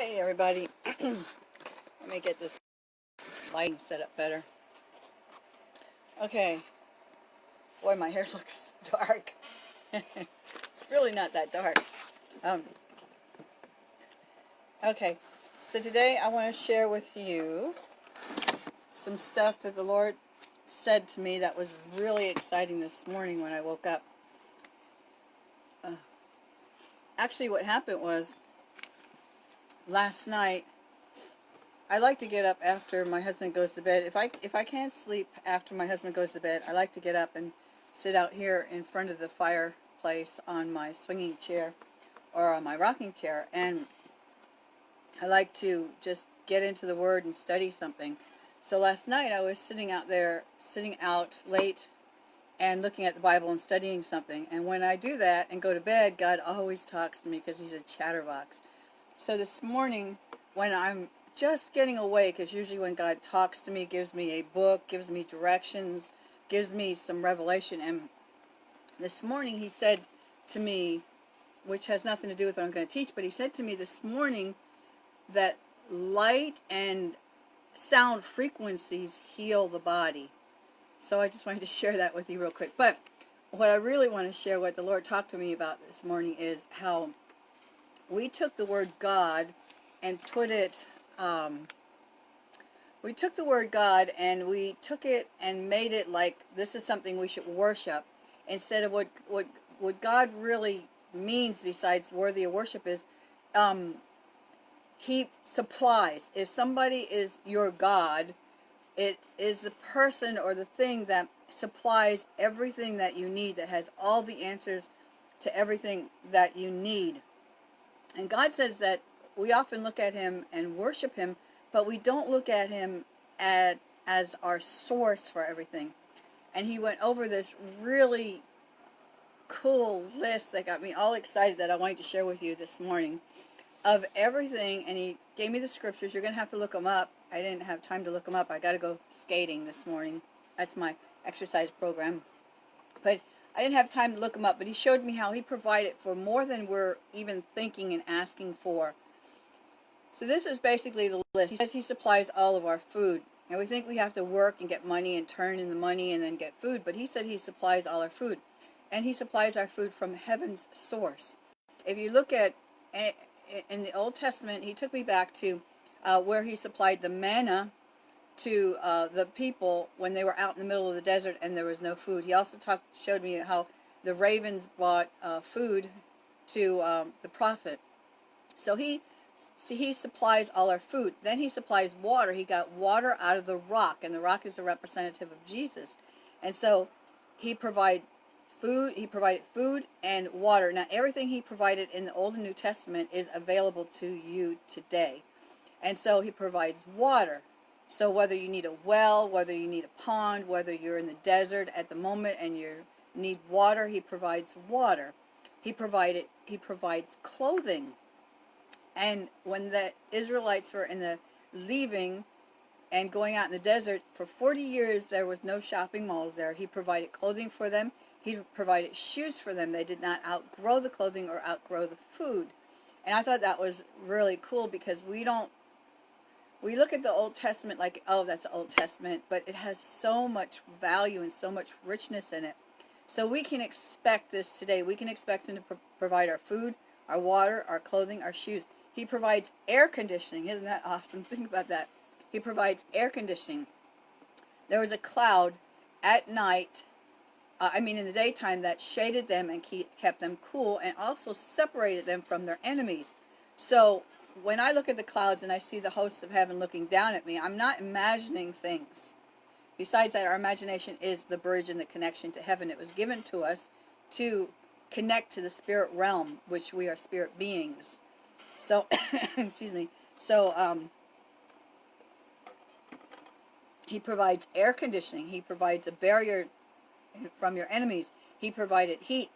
Hey everybody, let me get this lighting set up better. Okay, boy my hair looks dark. it's really not that dark. Um, okay, so today I want to share with you some stuff that the Lord said to me that was really exciting this morning when I woke up. Uh, actually what happened was last night I like to get up after my husband goes to bed. If I if I can't sleep after my husband goes to bed, I like to get up and sit out here in front of the fireplace on my swinging chair or on my rocking chair and I like to just get into the word and study something. So last night I was sitting out there, sitting out late and looking at the Bible and studying something. And when I do that and go to bed, God always talks to me because he's a chatterbox. So this morning, when I'm just getting awake, is usually when God talks to me, gives me a book, gives me directions, gives me some revelation. And this morning he said to me, which has nothing to do with what I'm going to teach, but he said to me this morning that light and sound frequencies heal the body. So I just wanted to share that with you real quick. But what I really want to share, what the Lord talked to me about this morning, is how we took the word God and put it, um, we took the word God and we took it and made it like this is something we should worship instead of what, what, what God really means besides worthy of worship is um, he supplies. If somebody is your God, it is the person or the thing that supplies everything that you need, that has all the answers to everything that you need. And God says that we often look at him and worship him, but we don't look at him at, as our source for everything. And he went over this really cool list that got me all excited that I wanted to share with you this morning of everything. And he gave me the scriptures. You're going to have to look them up. I didn't have time to look them up. I got to go skating this morning. That's my exercise program. But I didn't have time to look him up, but he showed me how he provided for more than we're even thinking and asking for. So this is basically the list. He says he supplies all of our food. And we think we have to work and get money and turn in the money and then get food, but he said he supplies all our food. And he supplies our food from heaven's source. If you look at, eh, in the Old Testament, he took me back to uh, where he supplied the manna to uh, the people when they were out in the middle of the desert and there was no food. He also talked, showed me how the ravens brought uh, food to um, the prophet. So he, he supplies all our food. Then he supplies water. He got water out of the rock, and the rock is a representative of Jesus. And so he provided food. He provided food and water. Now everything he provided in the Old and New Testament is available to you today. And so he provides water. So whether you need a well, whether you need a pond, whether you're in the desert at the moment and you need water, he provides water. He provided he provides clothing. And when the Israelites were in the leaving and going out in the desert for 40 years there was no shopping malls there. He provided clothing for them. He provided shoes for them. They did not outgrow the clothing or outgrow the food. And I thought that was really cool because we don't we look at the Old Testament like, oh, that's the Old Testament, but it has so much value and so much richness in it. So we can expect this today. We can expect him to pro provide our food, our water, our clothing, our shoes. He provides air conditioning. Isn't that awesome? Think about that. He provides air conditioning. There was a cloud at night, uh, I mean in the daytime, that shaded them and keep, kept them cool and also separated them from their enemies. So when I look at the clouds and I see the hosts of heaven looking down at me, I'm not imagining things. Besides that, our imagination is the bridge and the connection to heaven. It was given to us to connect to the spirit realm, which we are spirit beings. So, excuse me. So, um, he provides air conditioning. He provides a barrier from your enemies. He provided heat.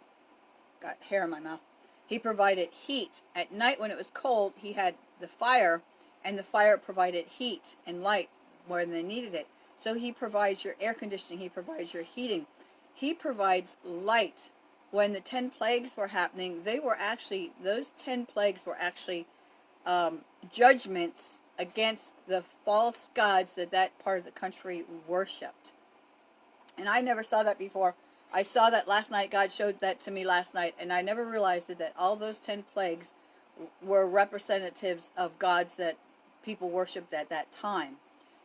Got hair in my mouth. He provided heat. At night when it was cold, he had the fire, and the fire provided heat and light more than they needed it. So he provides your air conditioning, he provides your heating. He provides light. When the ten plagues were happening, they were actually, those ten plagues were actually um, judgments against the false gods that that part of the country worshipped. And I never saw that before. I saw that last night. God showed that to me last night, and I never realized it, that all those ten plagues were representatives of gods that people worshipped at that time.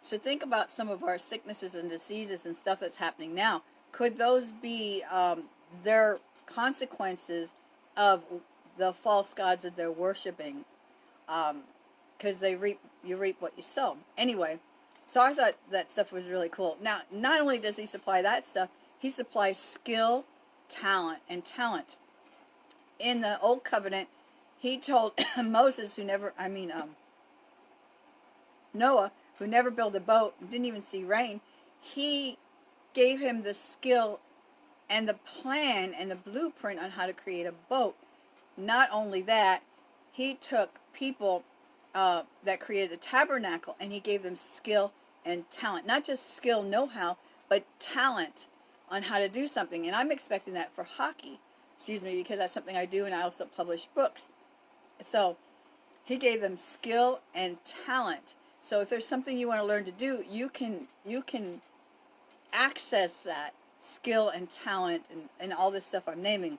So think about some of our sicknesses and diseases and stuff that's happening now. Could those be um, their consequences of the false gods that they're worshiping? Because um, they reap, you reap what you sow. Anyway, so I thought that stuff was really cool. Now, not only does he supply that stuff, he supplies skill, talent, and talent. In the Old Covenant, he told Moses, who never, I mean, um, Noah, who never built a boat, didn't even see rain, he gave him the skill and the plan and the blueprint on how to create a boat. Not only that, he took people uh, that created the tabernacle and he gave them skill and talent. Not just skill, know-how, but talent on how to do something. And I'm expecting that for hockey, excuse me, because that's something I do and I also publish books. So he gave them skill and talent. So if there's something you want to learn to do, you can you can access that skill and talent and, and all this stuff I'm naming.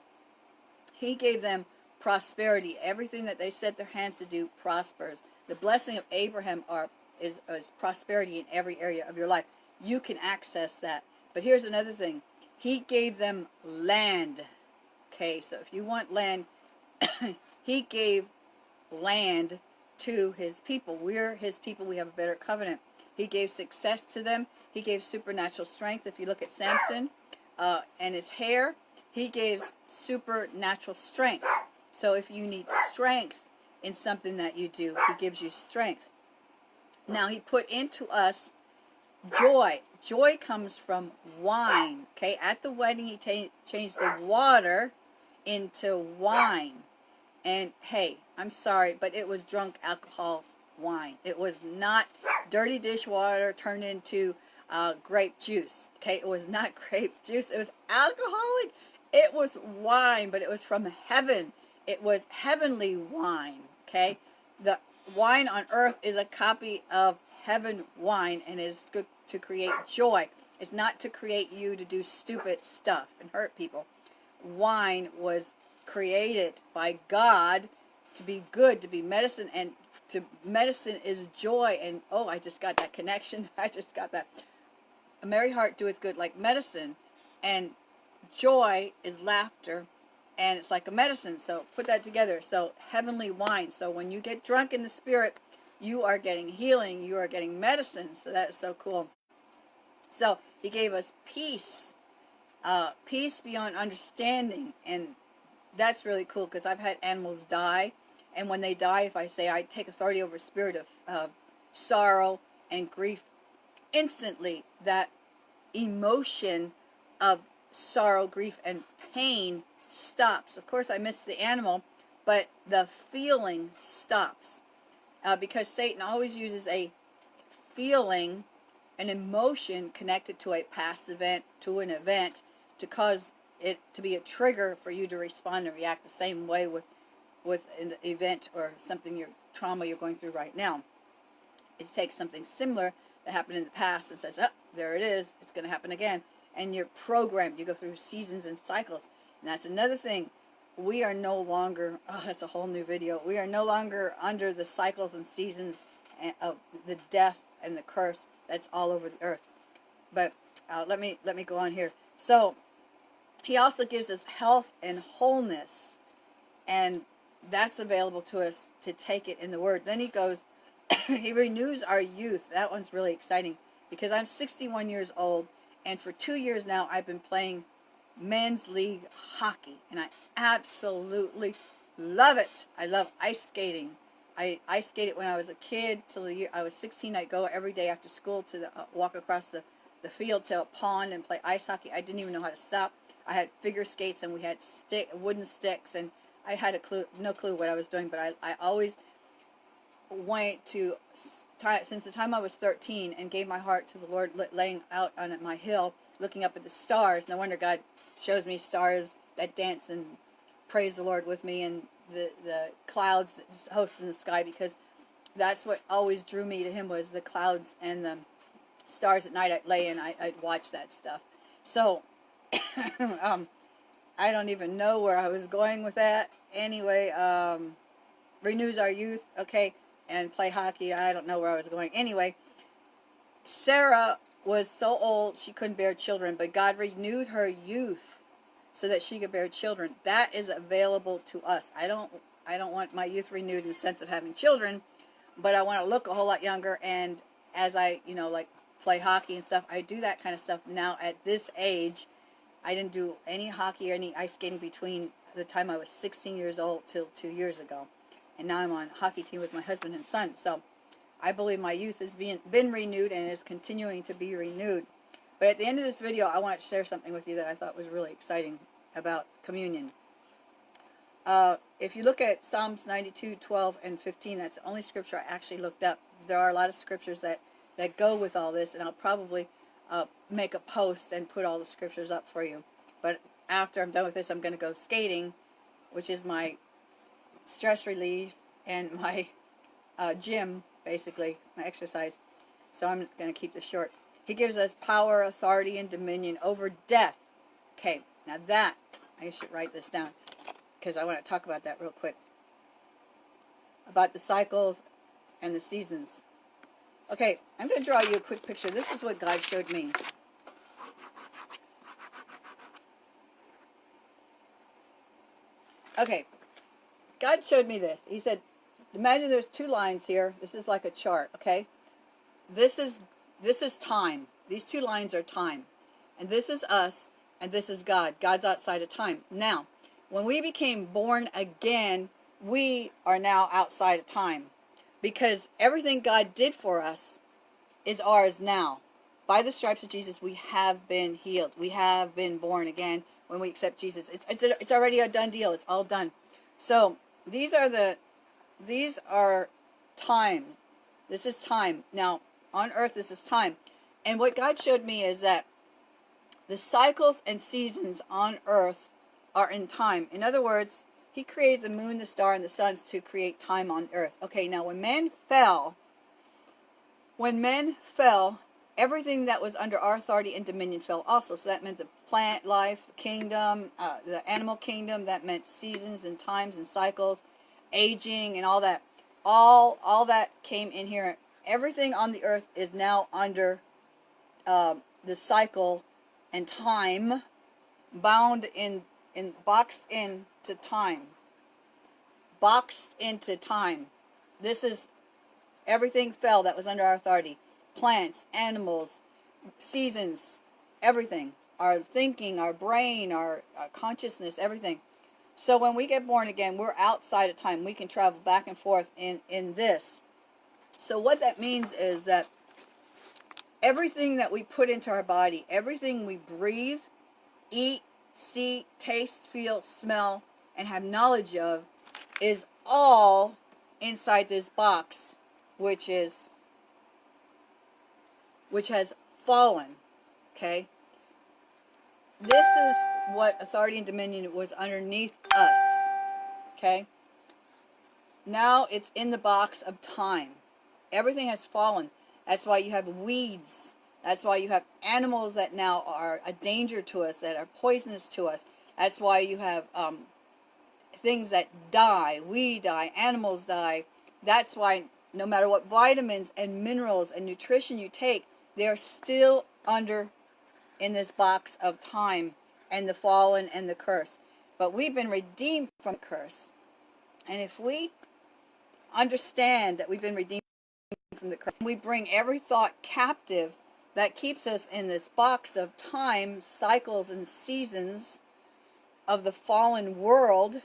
He gave them prosperity. Everything that they set their hands to do prospers. The blessing of Abraham are is, is prosperity in every area of your life. You can access that. But here's another thing. He gave them land. Okay, so if you want land, he gave land to his people. We're his people. We have a better covenant. He gave success to them. He gave supernatural strength. If you look at Samson uh, and his hair, he gave supernatural strength. So if you need strength in something that you do, he gives you strength. Now he put into us joy. Joy comes from wine. Okay, at the wedding he changed the water into wine. And hey, I'm sorry, but it was drunk alcohol wine. It was not dirty dishwater turned into uh, grape juice. Okay, it was not grape juice. It was alcoholic. It was wine, but it was from heaven. It was heavenly wine. Okay, the wine on earth is a copy of heaven wine and is good to create joy. It's not to create you to do stupid stuff and hurt people. Wine was created by God to be good, to be medicine, and to medicine is joy. And oh, I just got that connection. I just got that. A merry heart doeth good like medicine, and joy is laughter, and it's like a medicine. So put that together. So heavenly wine. So when you get drunk in the spirit, you are getting healing. You are getting medicine. So that is so cool. So he gave us peace, uh, peace beyond understanding, and that's really cool because I've had animals die, and when they die, if I say I take authority over spirit of, of sorrow and grief, instantly that emotion of sorrow, grief, and pain stops. Of course, I miss the animal, but the feeling stops uh, because Satan always uses a feeling, an emotion connected to a past event, to an event, to cause it to be a trigger for you to respond and react the same way with with an event or something your trauma you're going through right now. It takes something similar that happened in the past and says, oh, there it is, it's going to happen again. And you're programmed. You go through seasons and cycles. And that's another thing. We are no longer, oh, that's a whole new video. We are no longer under the cycles and seasons of the death and the curse that's all over the earth. But uh, let me let me go on here. So he also gives us health and wholeness. And that's available to us to take it in the Word. Then he goes, he renews our youth. That one's really exciting because I'm 61 years old. And for two years now, I've been playing men's league hockey. And I absolutely love it. I love ice skating. I ice skated when I was a kid till the year I was 16. I'd go every day after school to the, uh, walk across the, the field to a pond and play ice hockey. I didn't even know how to stop. I had figure skates and we had stick wooden sticks and I had a clue, no clue what I was doing, but I, I always went to since the time I was 13 and gave my heart to the Lord laying out on my hill looking up at the stars. No wonder God shows me stars that dance and praise the Lord with me and the the clouds host in the sky because that's what always drew me to him was the clouds and the stars at night. I'd lay and I, I'd watch that stuff. So, um, I don't even know where I was going with that. Anyway, um, renews our youth, okay, and play hockey. I don't know where I was going. Anyway, Sarah was so old she couldn't bear children, but God renewed her youth so that she could bear children. That is available to us. I don't I don't want my youth renewed in the sense of having children, but I want to look a whole lot younger and as I, you know, like play hockey and stuff, I do that kind of stuff now at this age. I didn't do any hockey or any ice skating between the time I was 16 years old till two years ago. And now I'm on hockey team with my husband and son. So I believe my youth has been, been renewed and is continuing to be renewed. But at the end of this video, I want to share something with you that I thought was really exciting about communion. Uh, if you look at Psalms 92, 12, and 15, that's the only scripture I actually looked up. There are a lot of scriptures that, that go with all this, and I'll probably uh, make a post and put all the scriptures up for you. But after I'm done with this, I'm going to go skating, which is my stress relief and my uh, gym, basically, my exercise. So I'm going to keep this short. He gives us power, authority, and dominion over death. Okay, now that, I should write this down because I want to talk about that real quick. About the cycles and the seasons. Okay, I'm going to draw you a quick picture. This is what God showed me. Okay, God showed me this. He said, imagine there's two lines here. This is like a chart, okay? This is this is time. These two lines are time. And this is us, and this is God. God's outside of time. Now, when we became born again, we are now outside of time. Because everything God did for us is ours now. By the stripes of Jesus, we have been healed. We have been born again when we accept Jesus. It's, it's, it's already a done deal. It's all done. So, these are the, these are times. This is time. Now, on earth, this is time. And what God showed me is that the cycles and seasons on earth are in time. In other words, he created the moon, the star, and the suns to create time on earth. Okay, now when man fell, when men fell, everything that was under our authority and dominion fell also. So that meant the plant life, kingdom, uh, the animal kingdom. That meant seasons and times and cycles, aging and all that. All all that came in here. Everything on the earth is now under uh, the cycle and time, bound in in boxed into time. Boxed into time. This is everything fell that was under our authority plants, animals, seasons, everything. Our thinking, our brain, our, our consciousness, everything. So when we get born again, we're outside of time. We can travel back and forth in, in this. So what that means is that everything that we put into our body, everything we breathe, eat, see, taste, feel, smell, and have knowledge of is all inside this box, which is which has fallen. Okay? This is what authority and dominion was underneath us. Okay? Now it's in the box of time. Everything has fallen. That's why you have weeds. That's why you have animals that now are a danger to us, that are poisonous to us. That's why you have um, things that die. We die. Animals die. That's why no matter what vitamins and minerals and nutrition you take, they're still under in this box of time and the fallen and the curse. But we've been redeemed from curse. And if we understand that we've been redeemed from the curse, we bring every thought captive that keeps us in this box of time, cycles, and seasons of the fallen world,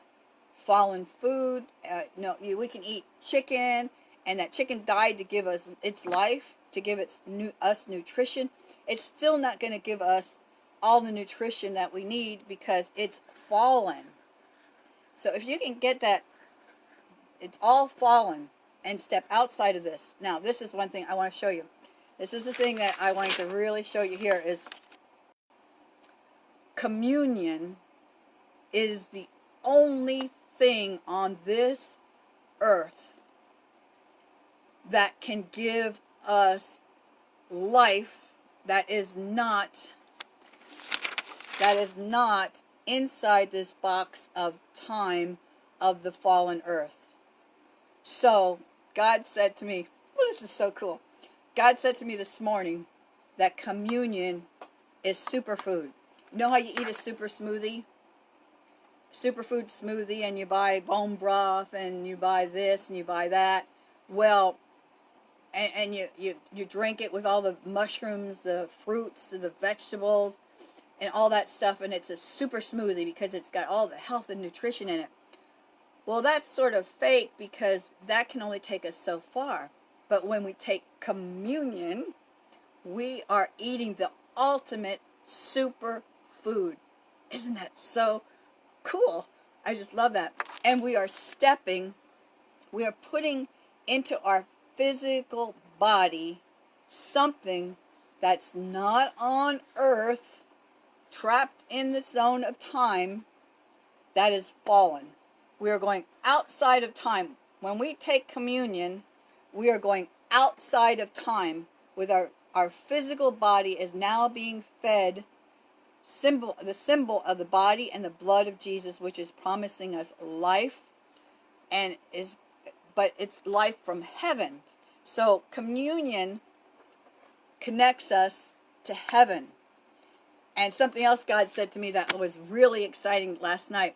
fallen food. Uh, no, we can eat chicken, and that chicken died to give us its life to give its us nutrition, it's still not going to give us all the nutrition that we need because it's fallen. So if you can get that, it's all fallen and step outside of this. Now, this is one thing I want to show you. This is the thing that I want to really show you here is communion is the only thing on this earth that can give us life that is not that is not inside this box of time of the fallen earth. So God said to me, well, this is so cool. God said to me this morning that communion is superfood. You know how you eat a super smoothie? Superfood smoothie and you buy bone broth and you buy this and you buy that. Well, and, and you, you, you drink it with all the mushrooms, the fruits, the vegetables, and all that stuff, and it's a super smoothie because it's got all the health and nutrition in it. Well, that's sort of fake because that can only take us so far. But when we take communion, we are eating the ultimate super food. Isn't that so cool? I just love that. And we are stepping, we are putting into our physical body something that's not on earth, trapped in the zone of time, that is fallen. We are going outside of time. When we take communion, we are going outside of time with our, our physical body is now being fed symbol the symbol of the body and the blood of Jesus which is promising us life and is but it's life from heaven. So communion connects us to heaven. And something else God said to me that was really exciting last night.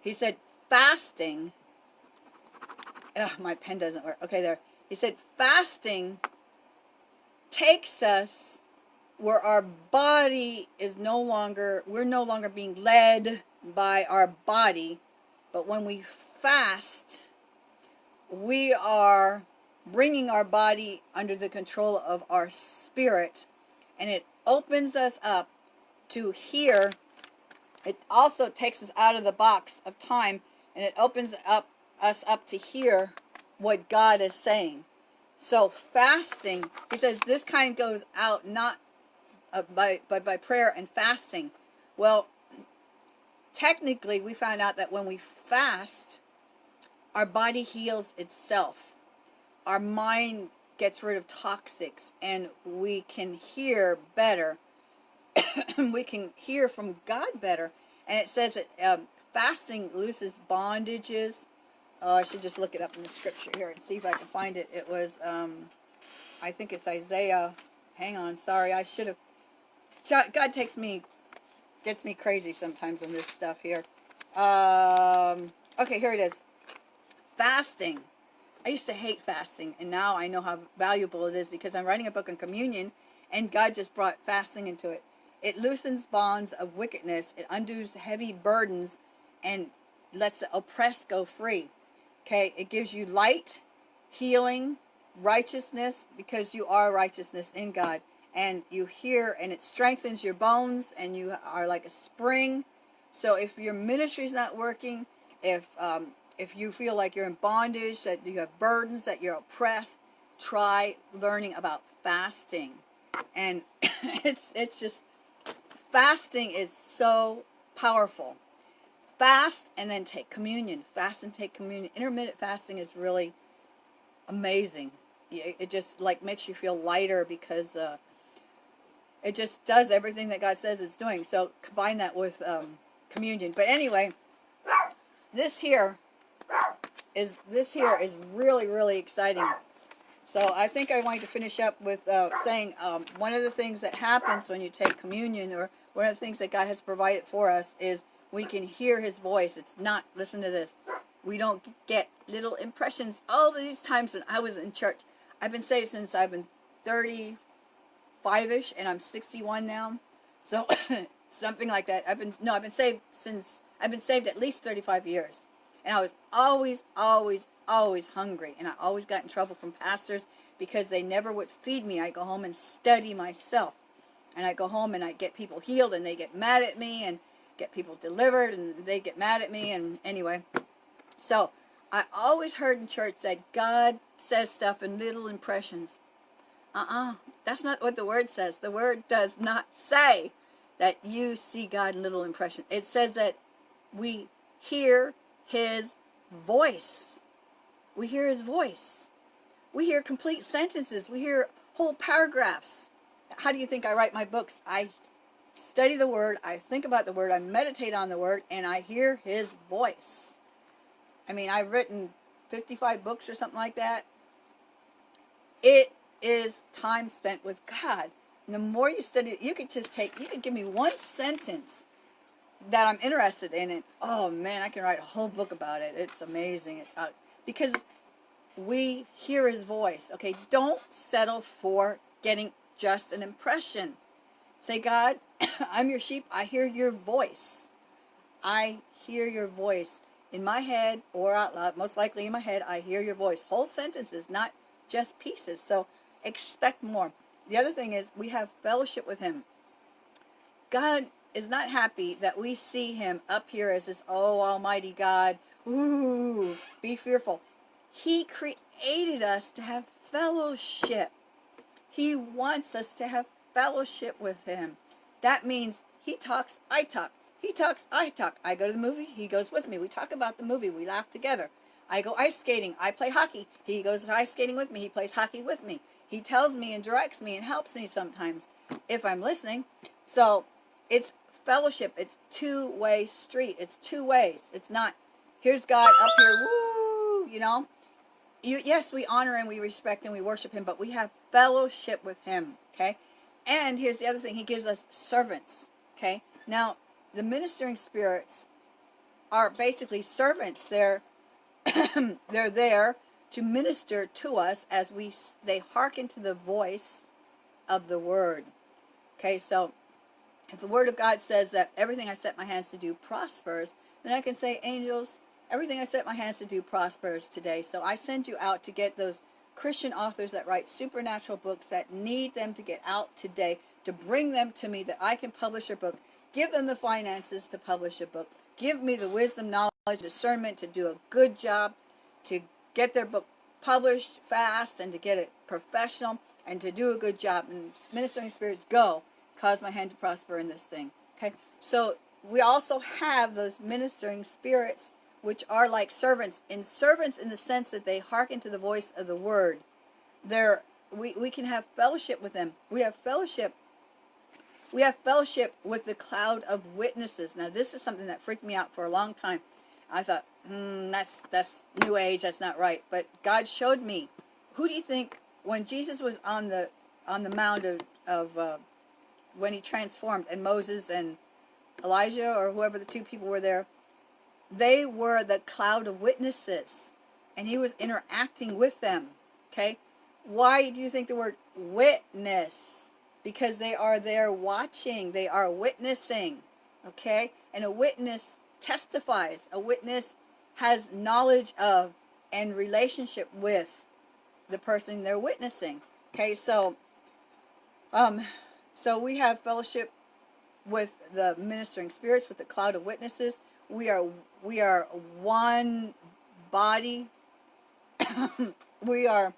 He said, fasting. Ugh, my pen doesn't work. Okay, there. He said, fasting takes us where our body is no longer, we're no longer being led by our body, but when we fast, we are bringing our body under the control of our spirit and it opens us up to hear it also takes us out of the box of time and it opens up us up to hear what God is saying so fasting he says this kind goes out not uh, by, by by prayer and fasting well technically we found out that when we fast our body heals itself. Our mind gets rid of toxics and we can hear better. we can hear from God better. And it says that um, fasting looses bondages. Oh, I should just look it up in the scripture here and see if I can find it. It was, um, I think it's Isaiah. Hang on, sorry, I should have. God takes me, gets me crazy sometimes on this stuff here. Um, okay, here it is fasting. I used to hate fasting, and now I know how valuable it is because I'm writing a book on communion, and God just brought fasting into it. It loosens bonds of wickedness, it undoes heavy burdens, and lets the oppressed go free. Okay, it gives you light, healing, righteousness, because you are righteousness in God. And you hear, and it strengthens your bones, and you are like a spring. So if your ministry is not working, if um, if you feel like you're in bondage, that you have burdens, that you're oppressed, try learning about fasting. And it's it's just fasting is so powerful. Fast and then take communion. Fast and take communion. Intermittent fasting is really amazing. It just like makes you feel lighter because uh, it just does everything that God says it's doing. So combine that with um, communion. But anyway, this here is this here is really, really exciting. So I think I want to finish up with uh, saying um, one of the things that happens when you take communion or one of the things that God has provided for us is we can hear his voice. It's not, listen to this, we don't get little impressions. All these times when I was in church, I've been saved since I've been 35-ish and I'm 61 now. So something like that. I've been, no, I've been saved since, I've been saved at least 35 years. And I was always, always, always hungry. And I always got in trouble from pastors because they never would feed me. I go home and study myself. And I go home and I get people healed and they get mad at me and get people delivered and they get mad at me. And anyway, so I always heard in church that God says stuff in little impressions. Uh-uh. That's not what the word says. The word does not say that you see God in little impressions. It says that we hear his voice. We hear his voice. We hear complete sentences. We hear whole paragraphs. How do you think I write my books? I study the word, I think about the word, I meditate on the word, and I hear his voice. I mean, I've written 55 books or something like that. It is time spent with God. And the more you study it, you could just take, you could give me one sentence that I'm interested in it. Oh man, I can write a whole book about it. It's amazing. Uh, because we hear his voice. Okay, don't settle for getting just an impression. Say, God, I'm your sheep. I hear your voice. I hear your voice in my head or out loud. Most likely in my head, I hear your voice. Whole sentences, not just pieces. So expect more. The other thing is we have fellowship with him. God is not happy that we see him up here as this, oh, almighty God. Ooh, be fearful. He created us to have fellowship. He wants us to have fellowship with him. That means he talks, I talk. He talks, I talk. I go to the movie, he goes with me. We talk about the movie, we laugh together. I go ice skating, I play hockey. He goes ice skating with me, he plays hockey with me. He tells me and directs me and helps me sometimes if I'm listening. So it's fellowship. It's two-way street. It's two ways. It's not, here's God up here, woo, you know. You, yes, we honor and we respect and we worship him, but we have fellowship with him, okay? And here's the other thing. He gives us servants, okay? Now, the ministering spirits are basically servants. They're, they're there to minister to us as we they hearken to the voice of the word. Okay, so if the word of God says that everything I set my hands to do prospers, then I can say, angels, everything I set my hands to do prospers today. So I send you out to get those Christian authors that write supernatural books that need them to get out today, to bring them to me that I can publish a book. Give them the finances to publish a book. Give me the wisdom, knowledge, discernment to do a good job, to get their book published fast and to get it professional and to do a good job. And ministering spirits go, cause my hand to prosper in this thing. Okay, so we also have those ministering spirits which are like servants, in servants in the sense that they hearken to the voice of the word. They're, we, we can have fellowship with them. We have fellowship we have fellowship with the cloud of witnesses. Now, this is something that freaked me out for a long time. I thought, hmm, that's, that's New Age, that's not right. But God showed me. Who do you think, when Jesus was on the on the mound of, of uh, when he transformed, and Moses and Elijah, or whoever the two people were there, they were the cloud of witnesses. And he was interacting with them. Okay? Why do you think the word witness? Because they are there watching. They are witnessing. Okay? And a witness testifies. A witness has knowledge of and relationship with the person they're witnessing. Okay, so um, so we have fellowship with the ministering spirits, with the cloud of witnesses. We are we are one body. we are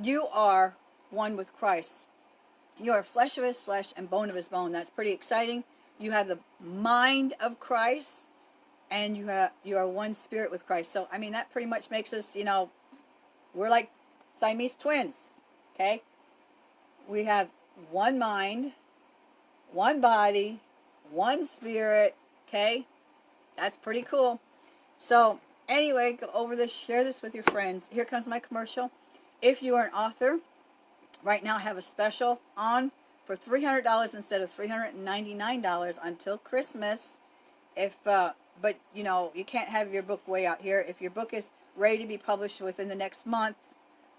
you are one with Christ. You are flesh of his flesh and bone of his bone. That's pretty exciting. You have the mind of Christ and you have you are one spirit with Christ. So I mean that pretty much makes us, you know, we're like Siamese twins. Okay? We have one mind, one body, one spirit. Okay? That's pretty cool. So anyway, go over this, share this with your friends. Here comes my commercial. If you are an author, right now I have a special on for $300 instead of $399 until Christmas. If uh, but you know you can't have your book way out here if your book is ready to be published within the next month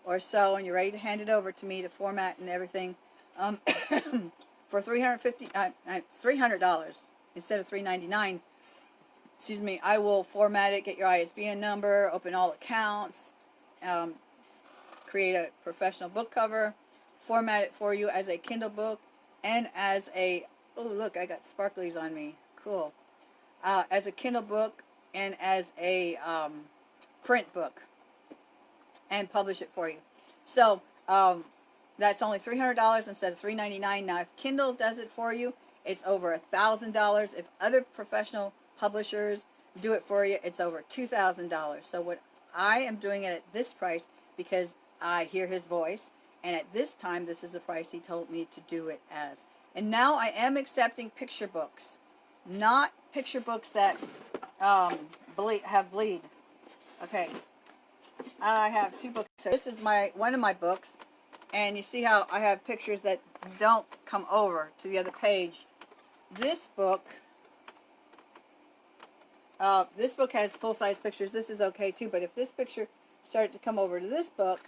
or so and you're ready to hand it over to me to format and everything um, for 350 uh, uh, $300 instead of 399 excuse me I will format it get your ISBN number open all accounts um, create a professional book cover format it for you as a Kindle book and as a oh look I got sparklies on me cool uh, as a Kindle book and as a um, print book and publish it for you. So um, that's only $300 instead of 399. Now if Kindle does it for you, it's over a $1,000. If other professional publishers, do it for you, it's over $2,000. So what I am doing it at this price because I hear his voice. And at this time, this is the price he told me to do it as. And now I am accepting picture books. Not picture books that um, bleed, have bleed. Okay. I have two books. So this is my one of my books. And you see how I have pictures that don't come over to the other page. This book, uh, this book has full-size pictures. This is okay too, but if this picture started to come over to this book,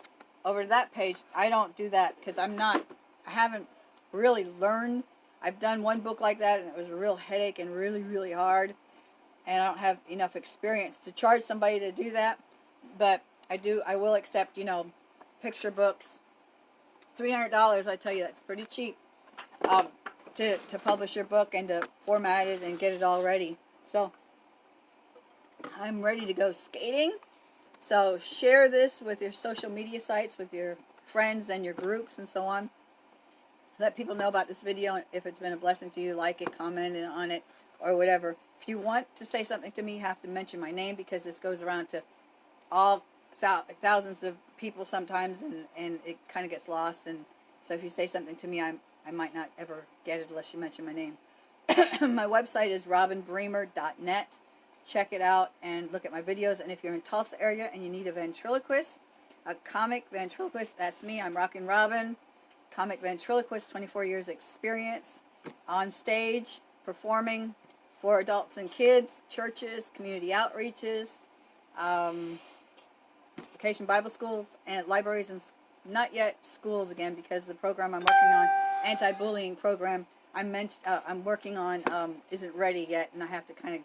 over to that page, I don't do that because I'm not, I haven't really learned. I've done one book like that and it was a real headache and really, really hard. And I don't have enough experience to charge somebody to do that. But I do, I will accept, you know, picture books. $300, I tell you, that's pretty cheap um, to, to publish your book and to format it and get it all ready. So, I'm ready to go skating. So share this with your social media sites, with your friends and your groups and so on. Let people know about this video. If it's been a blessing to you, like it, comment on it, or whatever. If you want to say something to me, you have to mention my name because this goes around to all thousands of people sometimes, and, and it kind of gets lost. And so if you say something to me, I, I might not ever get it unless you mention my name. my website is robinbremer.net check it out and look at my videos. And if you're in Tulsa area and you need a ventriloquist, a comic ventriloquist, that's me. I'm Rockin' Robin, comic ventriloquist, 24 years experience on stage, performing for adults and kids, churches, community outreaches, um, vacation Bible schools, and libraries and not yet schools again because the program I'm working on, anti-bullying program, I'm, mentioned, uh, I'm working on um, isn't ready yet and I have to kind of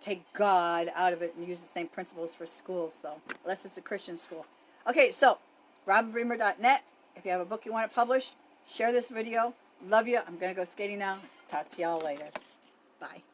take God out of it and use the same principles for schools. So, unless it's a Christian school. Okay, so, robinbremer.net. If you have a book you want to publish, share this video. Love you. I'm going to go skating now. Talk to y'all later. Bye.